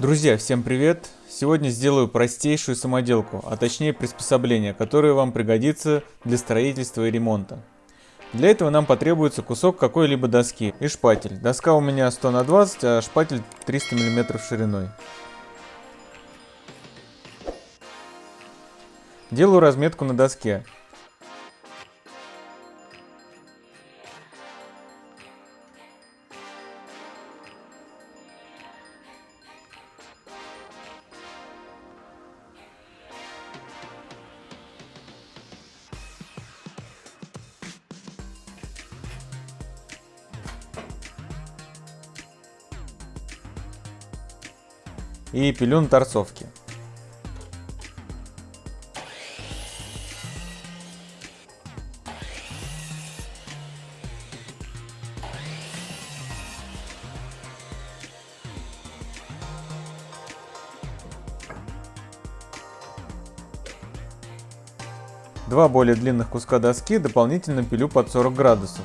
Друзья, всем привет! Сегодня сделаю простейшую самоделку, а точнее приспособление, которое вам пригодится для строительства и ремонта. Для этого нам потребуется кусок какой-либо доски и шпатель. Доска у меня 100 на 20, а шпатель 300 мм шириной. Делаю разметку на доске. И пилю на торцовке. Два более длинных куска доски дополнительно пилю под 40 градусов.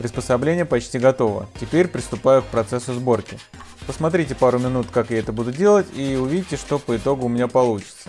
Приспособление почти готово. Теперь приступаю к процессу сборки. Посмотрите пару минут, как я это буду делать, и увидите, что по итогу у меня получится.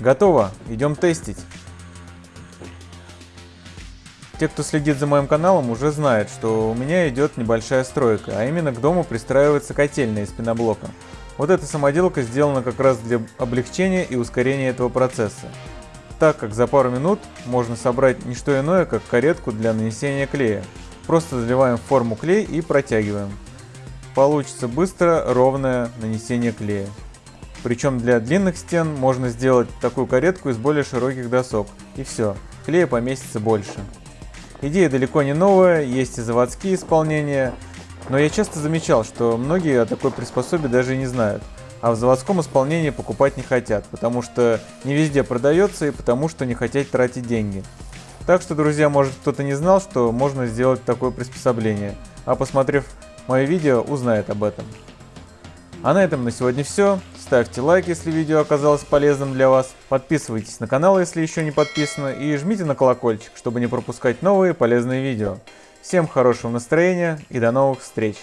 Готово, идем тестить. Те, кто следит за моим каналом, уже знают, что у меня идет небольшая стройка, а именно к дому пристраивается котельная из пеноблока. Вот эта самоделка сделана как раз для облегчения и ускорения этого процесса, так как за пару минут можно собрать не что иное, как каретку для нанесения клея. Просто заливаем в форму клей и протягиваем. Получится быстро, ровное нанесение клея. Причем для длинных стен можно сделать такую каретку из более широких досок. И все, клея поместится больше. Идея далеко не новая, есть и заводские исполнения, но я часто замечал, что многие о такой приспособе даже не знают, а в заводском исполнении покупать не хотят, потому что не везде продается и потому что не хотят тратить деньги. Так что, друзья, может кто-то не знал, что можно сделать такое приспособление, а посмотрев мое видео, узнает об этом. А на этом на сегодня все. Ставьте лайк, если видео оказалось полезным для вас. Подписывайтесь на канал, если еще не подписаны. И жмите на колокольчик, чтобы не пропускать новые полезные видео. Всем хорошего настроения и до новых встреч!